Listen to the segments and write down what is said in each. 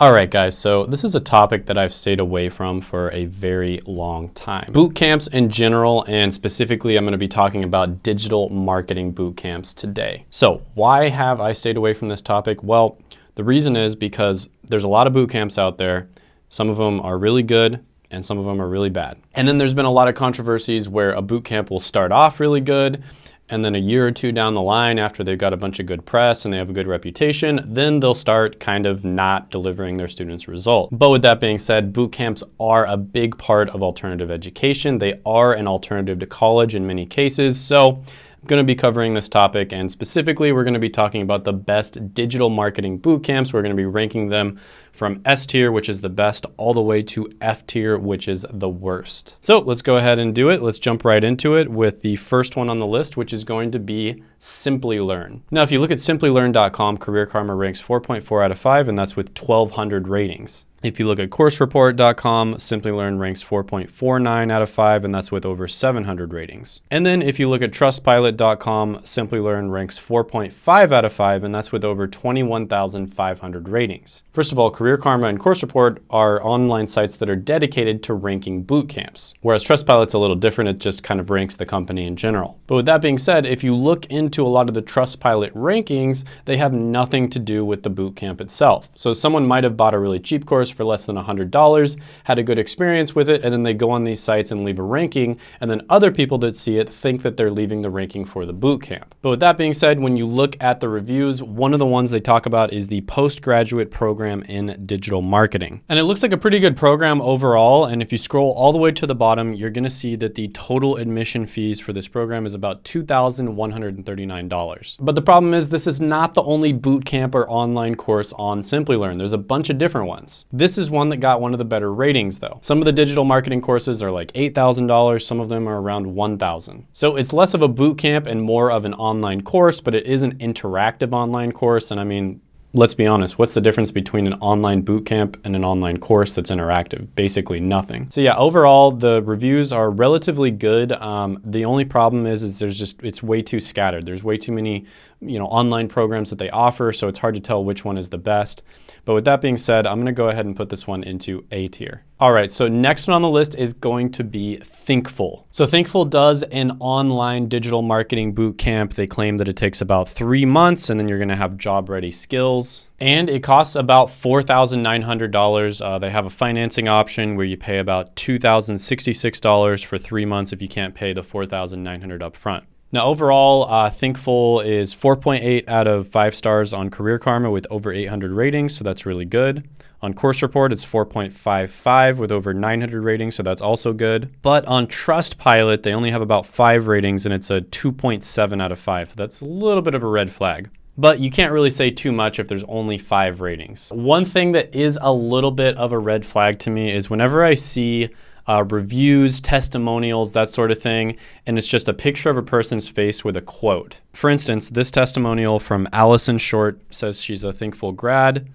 All right, guys, so this is a topic that I've stayed away from for a very long time. Boot camps in general, and specifically, I'm gonna be talking about digital marketing boot camps today. So why have I stayed away from this topic? Well, the reason is because there's a lot of boot camps out there. Some of them are really good, and some of them are really bad. And then there's been a lot of controversies where a boot camp will start off really good, and then a year or two down the line after they've got a bunch of good press and they have a good reputation, then they'll start kind of not delivering their students results. But with that being said, boot camps are a big part of alternative education. They are an alternative to college in many cases. So I'm going to be covering this topic and specifically we're going to be talking about the best digital marketing boot camps. We're going to be ranking them from S tier, which is the best, all the way to F tier, which is the worst. So let's go ahead and do it. Let's jump right into it with the first one on the list, which is going to be Simplilearn. Now, if you look at simplilearn.com, Career Karma ranks 4.4 out of 5, and that's with 1,200 ratings. If you look at coursereport.com, Simplilearn ranks 4.49 out of 5, and that's with over 700 ratings. And then if you look at trustpilot.com, Simplilearn ranks 4.5 out of 5, and that's with over 21,500 ratings. First of all, Career Karma and Course Report are online sites that are dedicated to ranking boot camps, whereas Trustpilot's a little different, it just kind of ranks the company in general. But with that being said, if you look into a lot of the Trustpilot rankings, they have nothing to do with the boot camp itself. So someone might have bought a really cheap course course for less than $100, had a good experience with it, and then they go on these sites and leave a ranking, and then other people that see it think that they're leaving the ranking for the boot camp. But with that being said, when you look at the reviews, one of the ones they talk about is the postgraduate program in digital marketing. And it looks like a pretty good program overall, and if you scroll all the way to the bottom, you're gonna see that the total admission fees for this program is about $2,139. But the problem is this is not the only boot camp or online course on Simplilearn. There's a bunch of different ones. This is one that got one of the better ratings though. Some of the digital marketing courses are like $8,000, some of them are around 1,000. So it's less of a boot camp and more of an online course, but it is an interactive online course. And I mean, let's be honest, what's the difference between an online boot camp and an online course that's interactive? Basically nothing. So yeah, overall, the reviews are relatively good. Um, the only problem is, is there's just, it's way too scattered. There's way too many you know, online programs that they offer, so it's hard to tell which one is the best. But with that being said, I'm gonna go ahead and put this one into A tier. All right, so next one on the list is going to be Thinkful. So Thinkful does an online digital marketing boot camp. They claim that it takes about three months and then you're gonna have job ready skills. And it costs about $4,900. Uh, they have a financing option where you pay about $2,066 for three months if you can't pay the $4,900 up front. Now, overall, uh, Thinkful is 4.8 out of 5 stars on Career Karma with over 800 ratings, so that's really good. On Course Report, it's 4.55 with over 900 ratings, so that's also good. But on Trustpilot, they only have about 5 ratings, and it's a 2.7 out of 5. So that's a little bit of a red flag. But you can't really say too much if there's only 5 ratings. One thing that is a little bit of a red flag to me is whenever I see uh, reviews, testimonials, that sort of thing, and it's just a picture of a person's face with a quote. For instance, this testimonial from Allison Short says she's a Thinkful grad.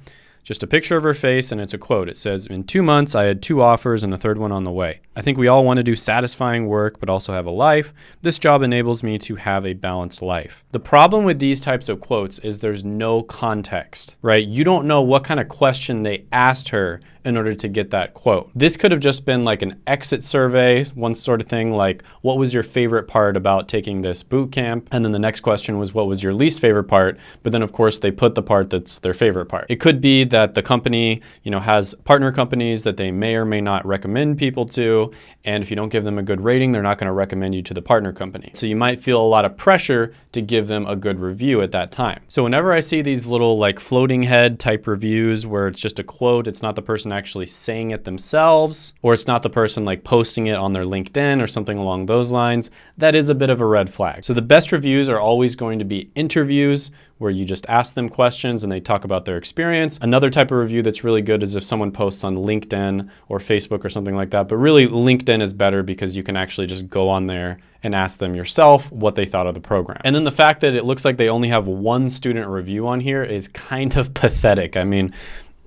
Just a picture of her face and it's a quote. It says, In two months, I had two offers and a third one on the way. I think we all want to do satisfying work but also have a life. This job enables me to have a balanced life. The problem with these types of quotes is there's no context, right? You don't know what kind of question they asked her in order to get that quote. This could have just been like an exit survey, one sort of thing like, what was your favorite part about taking this boot camp? And then the next question was, what was your least favorite part? But then of course they put the part that's their favorite part. It could be that the company, you know, has partner companies that they may or may not recommend people to. And if you don't give them a good rating, they're not gonna recommend you to the partner company. So you might feel a lot of pressure to give them a good review at that time. So whenever I see these little like floating head type reviews where it's just a quote, it's not the person actually saying it themselves, or it's not the person like posting it on their LinkedIn or something along those lines, that is a bit of a red flag. So the best reviews are always going to be interviews where you just ask them questions and they talk about their experience. Another type of review that's really good is if someone posts on LinkedIn or Facebook or something like that. But really LinkedIn is better because you can actually just go on there and ask them yourself what they thought of the program. And then the fact that it looks like they only have one student review on here is kind of pathetic. I mean,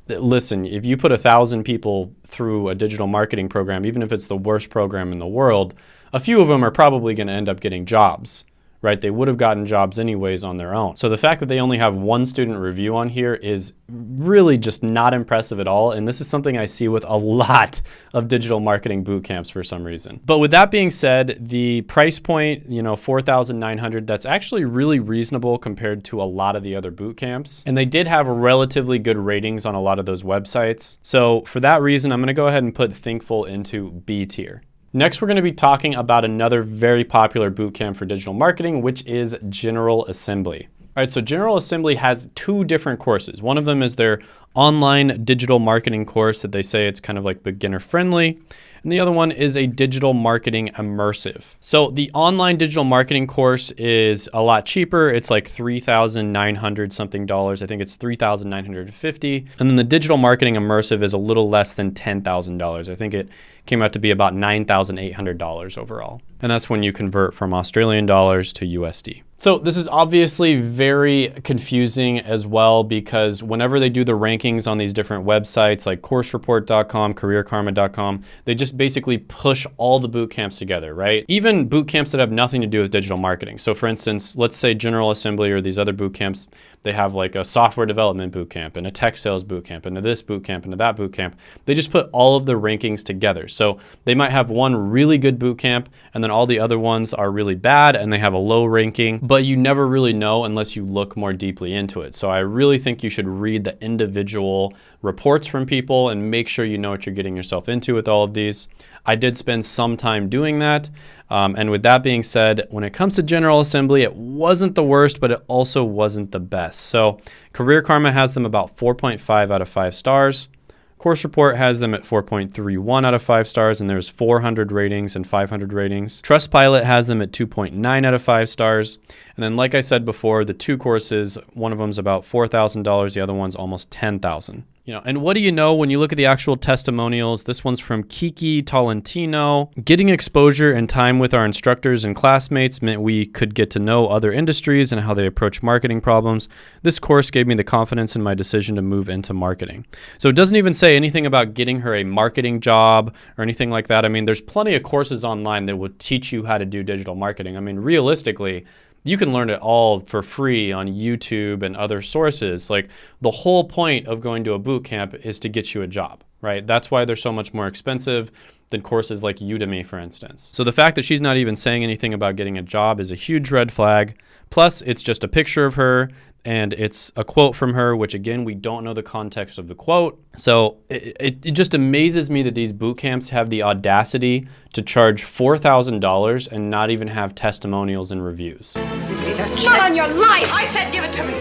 listen, if you put a thousand people through a digital marketing program, even if it's the worst program in the world, a few of them are probably going to end up getting jobs right? They would have gotten jobs anyways on their own. So the fact that they only have one student review on here is really just not impressive at all. And this is something I see with a lot of digital marketing boot camps for some reason. But with that being said, the price point, you know, 4,900, that's actually really reasonable compared to a lot of the other boot camps. And they did have relatively good ratings on a lot of those websites. So for that reason, I'm gonna go ahead and put Thinkful into B tier. Next, we're going to be talking about another very popular bootcamp for digital marketing, which is General Assembly. All right, so General Assembly has two different courses. One of them is their online digital marketing course that they say it's kind of like beginner friendly. And the other one is a digital marketing immersive. So the online digital marketing course is a lot cheaper. It's like 3,900 something dollars. I think it's 3,950. And then the digital marketing immersive is a little less than $10,000. I think it came out to be about $9,800 overall. And that's when you convert from Australian dollars to USD. So this is obviously very confusing as well because whenever they do the rankings on these different websites like coursereport.com, careerkarma.com, they just basically push all the boot camps together, right? Even boot camps that have nothing to do with digital marketing. So for instance, let's say General Assembly or these other boot camps, they have like a software development boot camp and a tech sales boot camp and this boot camp and that boot camp. They just put all of the rankings together. So they might have one really good boot camp and then all the other ones are really bad and they have a low ranking but you never really know unless you look more deeply into it. So I really think you should read the individual reports from people and make sure you know what you're getting yourself into with all of these. I did spend some time doing that. Um, and with that being said, when it comes to General Assembly, it wasn't the worst, but it also wasn't the best. So Career Karma has them about 4.5 out of 5 stars. Course Report has them at 4.31 out of 5 stars, and there's 400 ratings and 500 ratings. Trustpilot has them at 2.9 out of 5 stars. And then, like I said before, the two courses, one of them's about $4,000, the other one's almost 10000 you know, and what do you know when you look at the actual testimonials? This one's from Kiki Tolentino. Getting exposure and time with our instructors and classmates meant we could get to know other industries and how they approach marketing problems. This course gave me the confidence in my decision to move into marketing. So it doesn't even say anything about getting her a marketing job or anything like that. I mean, there's plenty of courses online that will teach you how to do digital marketing. I mean, realistically, you can learn it all for free on YouTube and other sources. Like the whole point of going to a boot camp is to get you a job, right? That's why they're so much more expensive than courses like Udemy, for instance. So the fact that she's not even saying anything about getting a job is a huge red flag. Plus, it's just a picture of her and it's a quote from her, which again, we don't know the context of the quote. So it, it, it just amazes me that these boot camps have the audacity to charge $4,000 and not even have testimonials and reviews. Not on your life! I said give it to me!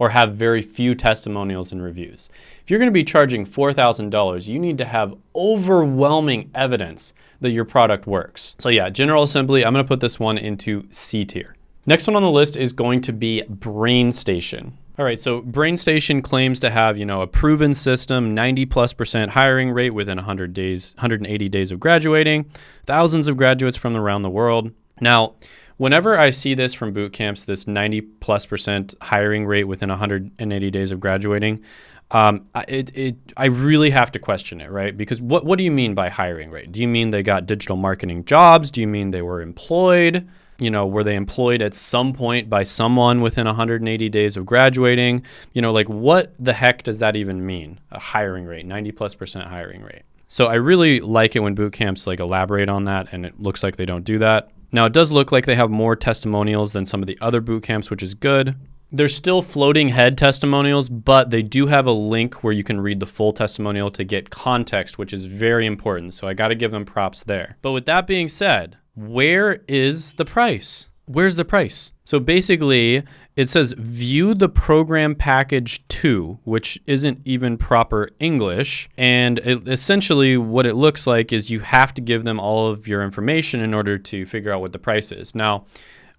Or have very few testimonials and reviews. If you're gonna be charging $4,000, you need to have overwhelming evidence that your product works. So yeah, General Assembly, I'm gonna put this one into C tier. Next one on the list is going to be BrainStation. All right, so BrainStation claims to have, you know, a proven system, 90 plus percent hiring rate within 100 days, 180 days of graduating, thousands of graduates from around the world. Now, whenever I see this from boot camps, this 90 plus percent hiring rate within 180 days of graduating, um, it, it, I really have to question it, right? Because what, what do you mean by hiring rate? Do you mean they got digital marketing jobs? Do you mean they were employed? You know, were they employed at some point by someone within 180 days of graduating? You know, like what the heck does that even mean? A hiring rate, 90 plus percent hiring rate. So I really like it when boot camps like elaborate on that and it looks like they don't do that. Now it does look like they have more testimonials than some of the other boot camps, which is good. they're still floating head testimonials, but they do have a link where you can read the full testimonial to get context, which is very important. So I got to give them props there. But with that being said, where is the price? Where's the price? So basically, it says view the program package 2, which isn't even proper English. And it, essentially, what it looks like is you have to give them all of your information in order to figure out what the price is. Now,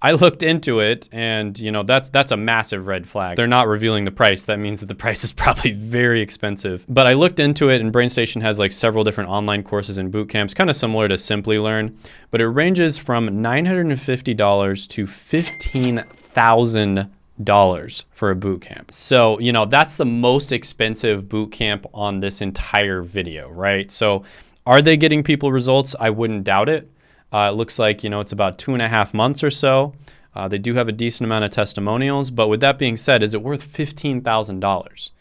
I looked into it and you know that's that's a massive red flag. They're not revealing the price. That means that the price is probably very expensive. But I looked into it and BrainStation has like several different online courses and boot camps, kind of similar to Simplilearn, but it ranges from $950 to 15,000 dollars for a boot camp. So, you know, that's the most expensive boot camp on this entire video, right? So, are they getting people results? I wouldn't doubt it. Uh, it looks like, you know, it's about two and a half months or so. Uh, they do have a decent amount of testimonials, but with that being said, is it worth $15,000?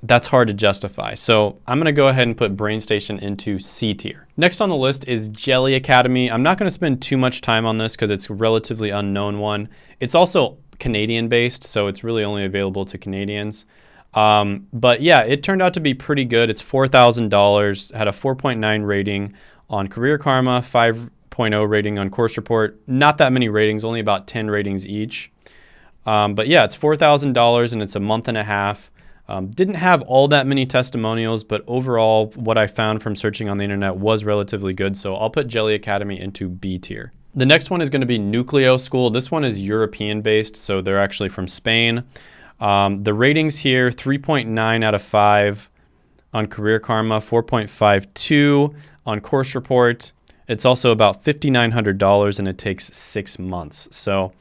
That's hard to justify. So I'm gonna go ahead and put BrainStation into C tier. Next on the list is Jelly Academy. I'm not gonna spend too much time on this because it's a relatively unknown one. It's also Canadian based, so it's really only available to Canadians. Um, but yeah, it turned out to be pretty good. It's $4,000, had a 4.9 rating on Career Karma, 5.0 rating on Course Report. Not that many ratings, only about 10 ratings each. Um, but yeah, it's $4,000 and it's a month and a half. Um, didn't have all that many testimonials, but overall, what I found from searching on the internet was relatively good. So I'll put Jelly Academy into B tier. The next one is going to be Nuclio School. This one is European based, so they're actually from Spain. Um, the ratings here 3.9 out of 5 on Career Karma, 4.52 on Course Report. It's also about $5,900 and it takes six months. So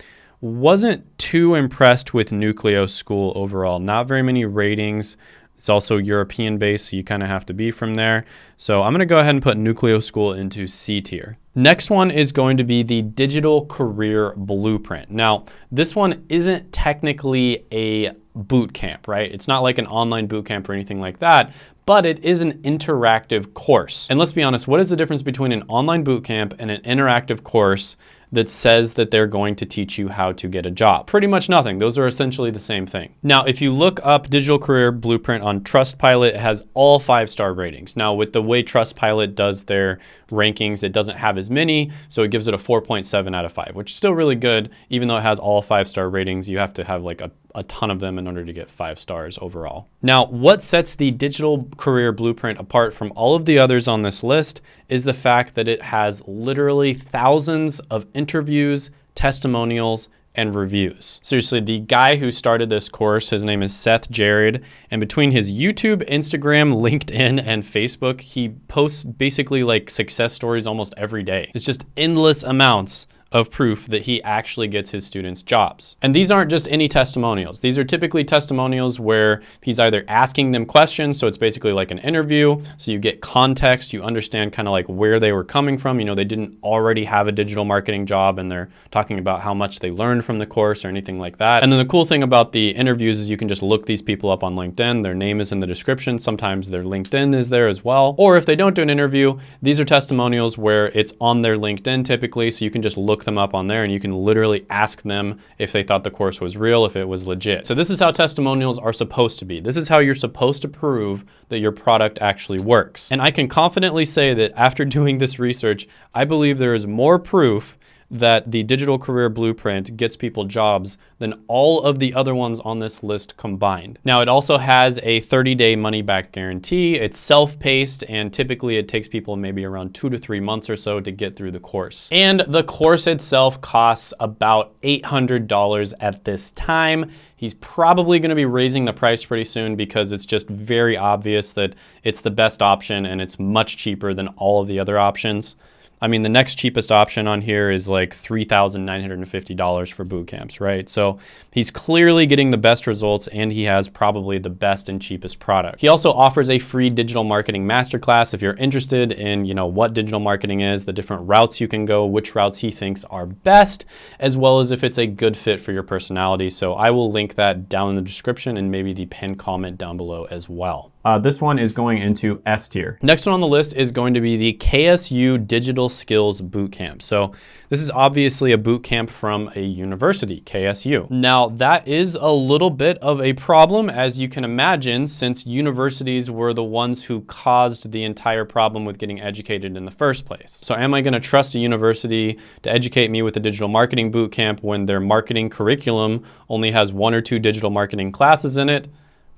wasn't too impressed with Nuclio School overall. Not very many ratings. It's also European based, so you kind of have to be from there. So I'm going to go ahead and put Nuclio School into C tier. Next one is going to be the Digital Career Blueprint. Now, this one isn't technically a boot camp, right? It's not like an online boot camp or anything like that, but it is an interactive course. And let's be honest, what is the difference between an online boot camp and an interactive course that says that they're going to teach you how to get a job? Pretty much nothing. Those are essentially the same thing. Now, if you look up Digital Career Blueprint on Trustpilot, it has all five-star ratings. Now, with the way Trustpilot does their rankings, it doesn't have as many, so it gives it a 4.7 out of 5, which is still really good. Even though it has all five-star ratings, you have to have like a a ton of them in order to get five stars overall. Now, what sets the Digital Career Blueprint apart from all of the others on this list is the fact that it has literally thousands of interviews, testimonials, and reviews. Seriously, the guy who started this course, his name is Seth Jared, and between his YouTube, Instagram, LinkedIn, and Facebook, he posts basically like success stories almost every day. It's just endless amounts of proof that he actually gets his students jobs. And these aren't just any testimonials. These are typically testimonials where he's either asking them questions, so it's basically like an interview, so you get context, you understand kind of like where they were coming from. You know, they didn't already have a digital marketing job and they're talking about how much they learned from the course or anything like that. And then the cool thing about the interviews is you can just look these people up on LinkedIn. Their name is in the description. Sometimes their LinkedIn is there as well. Or if they don't do an interview, these are testimonials where it's on their LinkedIn typically, so you can just look them up on there and you can literally ask them if they thought the course was real, if it was legit. So this is how testimonials are supposed to be. This is how you're supposed to prove that your product actually works. And I can confidently say that after doing this research, I believe there is more proof that the digital career blueprint gets people jobs than all of the other ones on this list combined. Now it also has a 30 day money back guarantee. It's self-paced and typically it takes people maybe around two to three months or so to get through the course. And the course itself costs about $800 at this time. He's probably gonna be raising the price pretty soon because it's just very obvious that it's the best option and it's much cheaper than all of the other options. I mean, the next cheapest option on here is like $3,950 for boot camps, right? So he's clearly getting the best results and he has probably the best and cheapest product. He also offers a free digital marketing masterclass if you're interested in, you know, what digital marketing is, the different routes you can go, which routes he thinks are best, as well as if it's a good fit for your personality. So I will link that down in the description and maybe the pinned comment down below as well. Uh, this one is going into S tier. Next one on the list is going to be the KSU Digital Skills Bootcamp. So this is obviously a boot camp from a university, KSU. Now that is a little bit of a problem as you can imagine since universities were the ones who caused the entire problem with getting educated in the first place. So am I gonna trust a university to educate me with a digital marketing boot camp when their marketing curriculum only has one or two digital marketing classes in it?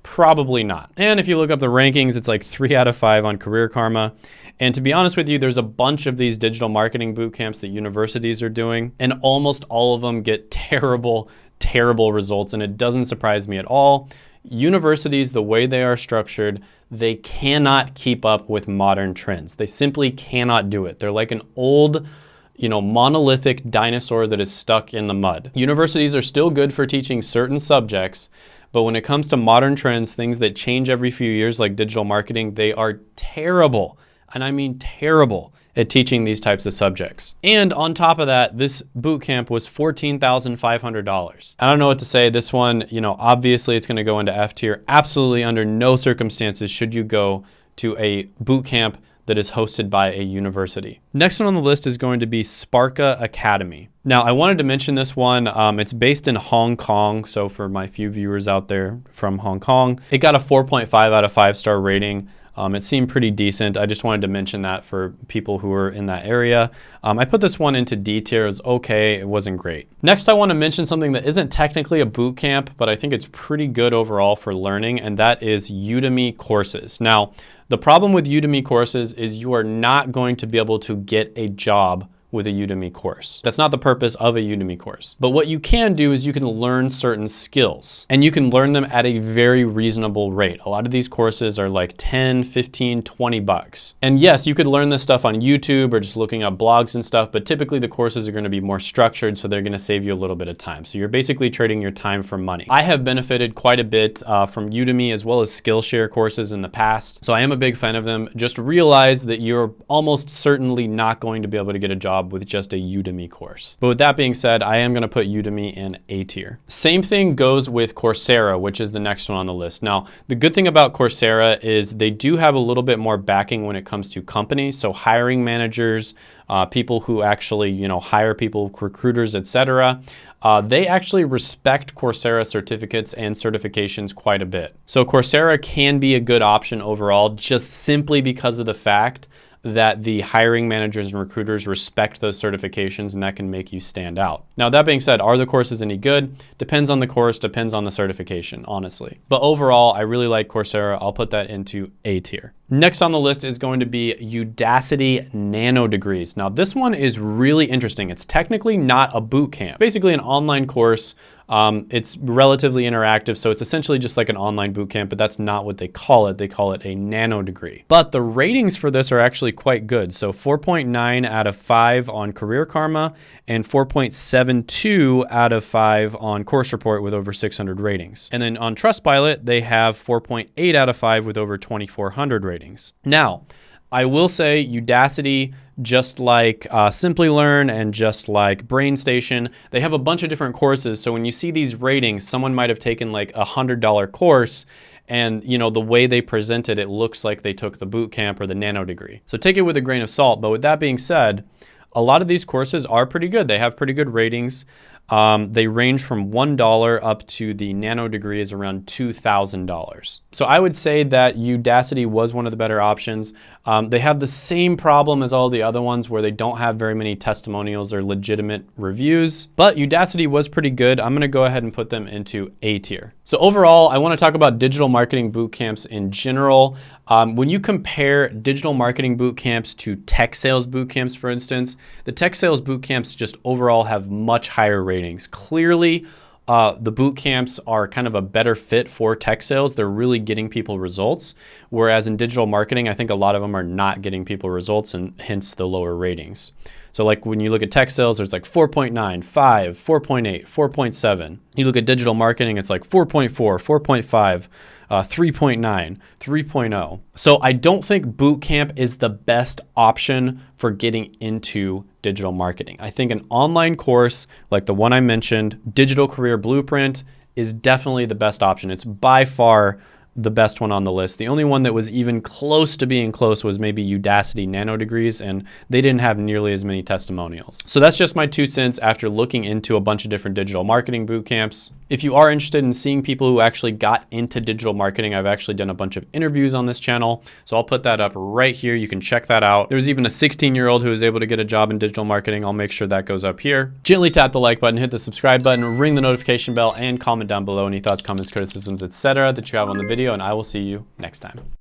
Probably not. And if you look up the rankings, it's like three out of five on Career Karma. And to be honest with you, there's a bunch of these digital marketing boot camps that universities are doing, and almost all of them get terrible, terrible results. And it doesn't surprise me at all. Universities, the way they are structured, they cannot keep up with modern trends. They simply cannot do it. They're like an old, you know, monolithic dinosaur that is stuck in the mud. Universities are still good for teaching certain subjects, but when it comes to modern trends, things that change every few years like digital marketing, they are terrible. And I mean terrible at teaching these types of subjects. And on top of that, this boot camp was $14,500. I don't know what to say. This one, you know, obviously it's going to go into F tier. Absolutely under no circumstances should you go to a boot camp that is hosted by a university. Next one on the list is going to be Sparka Academy. Now, I wanted to mention this one. Um, it's based in Hong Kong. So for my few viewers out there from Hong Kong, it got a 4.5 out of 5 star rating. Um, it seemed pretty decent. I just wanted to mention that for people who are in that area. Um, I put this one into D tier. It was okay. It wasn't great. Next, I want to mention something that isn't technically a boot camp, but I think it's pretty good overall for learning, and that is Udemy courses. Now, the problem with Udemy courses is you are not going to be able to get a job with a Udemy course. That's not the purpose of a Udemy course. But what you can do is you can learn certain skills and you can learn them at a very reasonable rate. A lot of these courses are like 10, 15, 20 bucks. And yes, you could learn this stuff on YouTube or just looking up blogs and stuff, but typically the courses are gonna be more structured so they're gonna save you a little bit of time. So you're basically trading your time for money. I have benefited quite a bit uh, from Udemy as well as Skillshare courses in the past. So I am a big fan of them. Just realize that you're almost certainly not going to be able to get a job job with just a Udemy course. But with that being said, I am gonna put Udemy in A tier. Same thing goes with Coursera, which is the next one on the list. Now, the good thing about Coursera is they do have a little bit more backing when it comes to companies. So hiring managers, uh, people who actually, you know, hire people, recruiters, etc. Uh, they actually respect Coursera certificates and certifications quite a bit. So Coursera can be a good option overall just simply because of the fact that the hiring managers and recruiters respect those certifications and that can make you stand out. Now, that being said, are the courses any good? Depends on the course, depends on the certification, honestly. But overall, I really like Coursera. I'll put that into A tier. Next on the list is going to be Udacity Nano Degrees. Now, this one is really interesting. It's technically not a boot camp, basically an online course um, it's relatively interactive, so it's essentially just like an online bootcamp, but that's not what they call it. They call it a nano degree. But the ratings for this are actually quite good. So 4.9 out of 5 on Career Karma and 4.72 out of 5 on Course Report with over 600 ratings. And then on Trustpilot, they have 4.8 out of 5 with over 2,400 ratings. Now, I will say Udacity just like uh, Simplilearn and just like BrainStation, they have a bunch of different courses. So when you see these ratings, someone might have taken like a $100 course and you know the way they present it, it looks like they took the boot camp or the nano degree. So take it with a grain of salt. But with that being said, a lot of these courses are pretty good. They have pretty good ratings. Um, they range from $1 up to the nano degree is around $2,000. So I would say that Udacity was one of the better options. Um, they have the same problem as all the other ones where they don't have very many testimonials or legitimate reviews, but Udacity was pretty good. I'm gonna go ahead and put them into A tier. So overall, I wanna talk about digital marketing boot camps in general. Um, when you compare digital marketing boot camps to tech sales boot camps, for instance, the tech sales boot camps just overall have much higher ratings. Clearly, uh, the boot camps are kind of a better fit for tech sales. They're really getting people results. Whereas in digital marketing, I think a lot of them are not getting people results and hence the lower ratings. So like when you look at tech sales, there's like 4.9, 5, 4.8, 4.7. You look at digital marketing, it's like 4.4, 4.5 uh, 3.9, 3.0. So I don't think bootcamp is the best option for getting into digital marketing. I think an online course like the one I mentioned, Digital Career Blueprint, is definitely the best option. It's by far the best one on the list. The only one that was even close to being close was maybe Udacity Nano Degrees, and they didn't have nearly as many testimonials. So that's just my two cents after looking into a bunch of different digital marketing boot camps. If you are interested in seeing people who actually got into digital marketing, I've actually done a bunch of interviews on this channel. So I'll put that up right here. You can check that out. There's even a 16 year old who was able to get a job in digital marketing. I'll make sure that goes up here. Gently tap the like button, hit the subscribe button, ring the notification bell, and comment down below any thoughts, comments, criticisms, etc. that you have on the video, and I will see you next time.